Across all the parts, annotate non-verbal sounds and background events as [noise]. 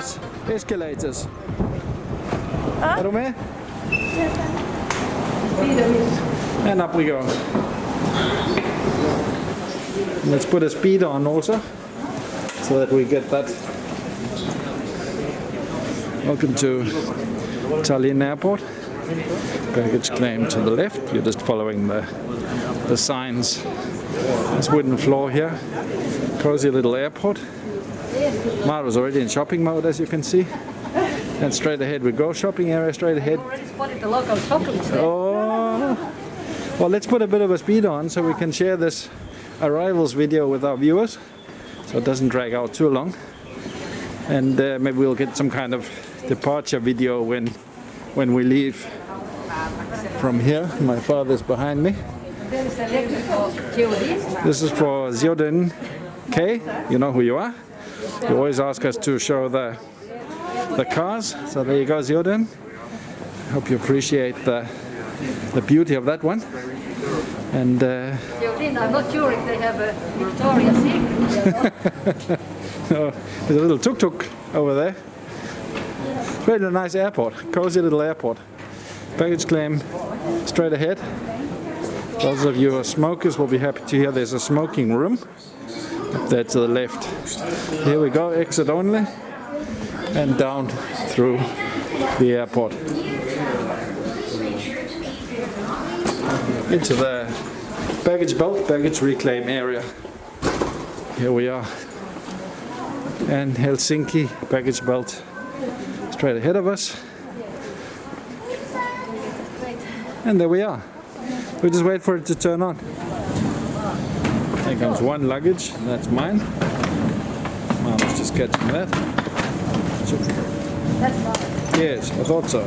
is escalators. Huh? Romé? And up we go. Let's put a speed on also, so that we get that. Welcome to Tallinn Airport. Baggage claim to the left, you're just following the, the signs. This wooden floor here, cozy little airport. Mara's already in shopping mode, as you can see. And straight ahead we go. Shopping area straight ahead. Already spotted the local chocolates there. Oh. Well, let's put a bit of a speed on so we can share this arrivals video with our viewers, so it doesn't drag out too long. And uh, maybe we'll get some kind of departure video when when we leave from here. My father's behind me. There is a lecture for Geodis. This is for Zioden K. You know who you are. You always ask us to show the the cars. So there you go, Zioden. Hope you appreciate the the beauty of that one. And uh, I'm not sure if they have a Victoria's Secret. [laughs] oh, there's a little tuk-tuk over there. It's really a nice airport, cozy little airport. Baggage claim straight ahead. Those of you who are smokers will be happy to hear there's a smoking room there to the left. Here we go, exit only, and down through the airport. Into the baggage belt, baggage reclaim area. Here we are. And Helsinki baggage belt straight ahead of us. And there we are. We just wait for it to turn on. Here comes one luggage, and that's mine. Mama's just catching that. Yes, I thought so.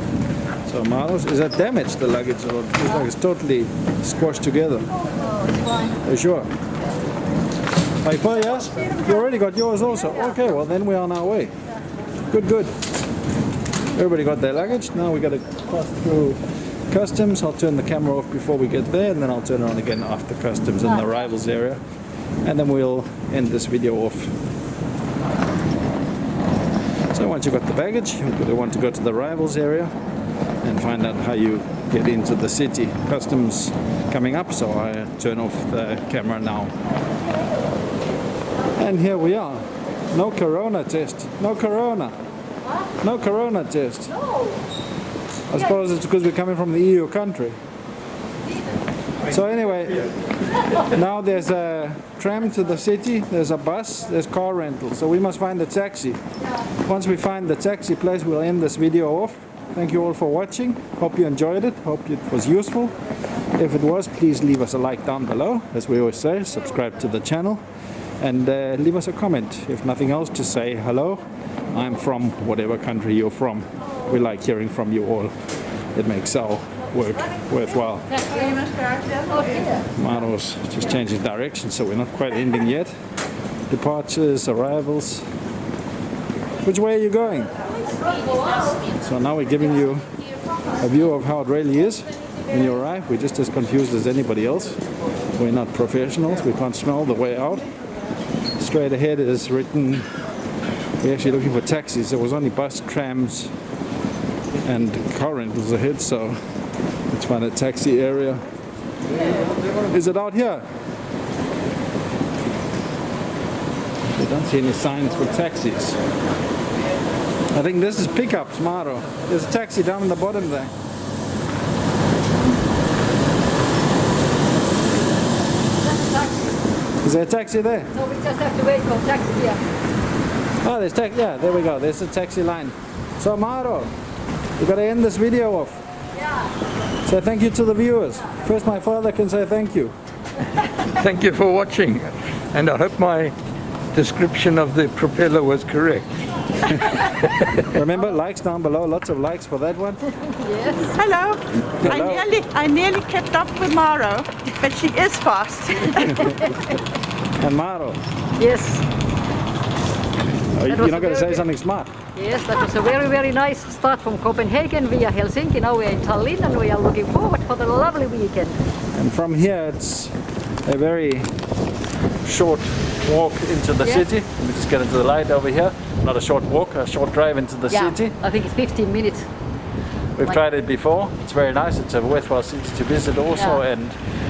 So Marlos, is that damaged, the luggage, or it's like it's totally squashed together? Are you sure? You for yes? You already got yours also? Okay, well then we're on our way. Good, good. Everybody got their luggage. Now we got to pass through customs. I'll turn the camera off before we get there and then I'll turn it on again after customs in the arrivals area. And then we'll end this video off. So once you've got the baggage, you're going to want to go to the arrivals area and find out how you get into the city. Customs coming up, so I turn off the camera now. And here we are. No corona test. No corona. No corona test. I suppose it's because we're coming from the EU country. So anyway, now there's a tram to the city, there's a bus, there's car rental. So we must find a taxi. Once we find the taxi place, we'll end this video off. Thank you all for watching. Hope you enjoyed it. Hope it was useful. If it was, please leave us a like down below. As we always say, subscribe to the channel and uh, leave us a comment. If nothing else, to say hello. I'm from whatever country you're from. We like hearing from you all. It makes our work worthwhile. Maro's just changing direction, so we're not quite ending yet. Departures, arrivals. Which way are you going? So now we're giving you a view of how it really is when you arrive. We're just as confused as anybody else. We're not professionals. We can't smell the way out. Straight ahead is written, we're actually looking for taxis. There was only bus, trams and car rentals ahead, so let's find a taxi area. Is it out here? We don't see any signs for taxis. I think this is pickup tomorrow. There's a taxi down in the bottom there. Is there a taxi there? No, we just have to wait for a taxi here. Oh, there's taxi. Yeah, there we go. There's a taxi line. So, Maro, we got to end this video off. Yeah. Say thank you to the viewers. First, my father can say thank you. Thank you for watching and I hope my description of the propeller was correct. [laughs] Remember, likes down below. Lots of likes for that one. Yes. Hello. Hello. I nearly, I nearly kept up with Maro, but she is fast. [laughs] And Maro, Yes. You're not going to say something smart. Yes, that was a very, very nice start from Copenhagen via Helsinki. Now we're in Tallinn and we are looking forward for the lovely weekend. And from here, it's a very short walk into the Yeah. city. Let me just get into the light over here. Not a short walk, a short drive into the Yeah, city. I think it's 15 minutes. We've Like- tried it before. It's very nice. It's a worthwhile city to visit also, Yeah. and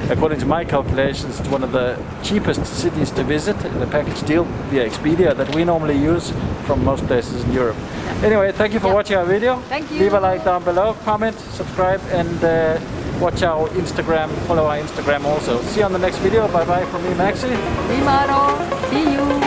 according to my calculations, it's one of the cheapest cities to visit in the package deal via Expedia that we normally use from most places in Europe. Anyway, thank you for Yeah. watching our video. Thank you. Leave a like down below, comment, subscribe, and uh, watch our Instagram. Follow our Instagram also. See you on the next video. Bye bye from me, Maxi. Imaro, see you.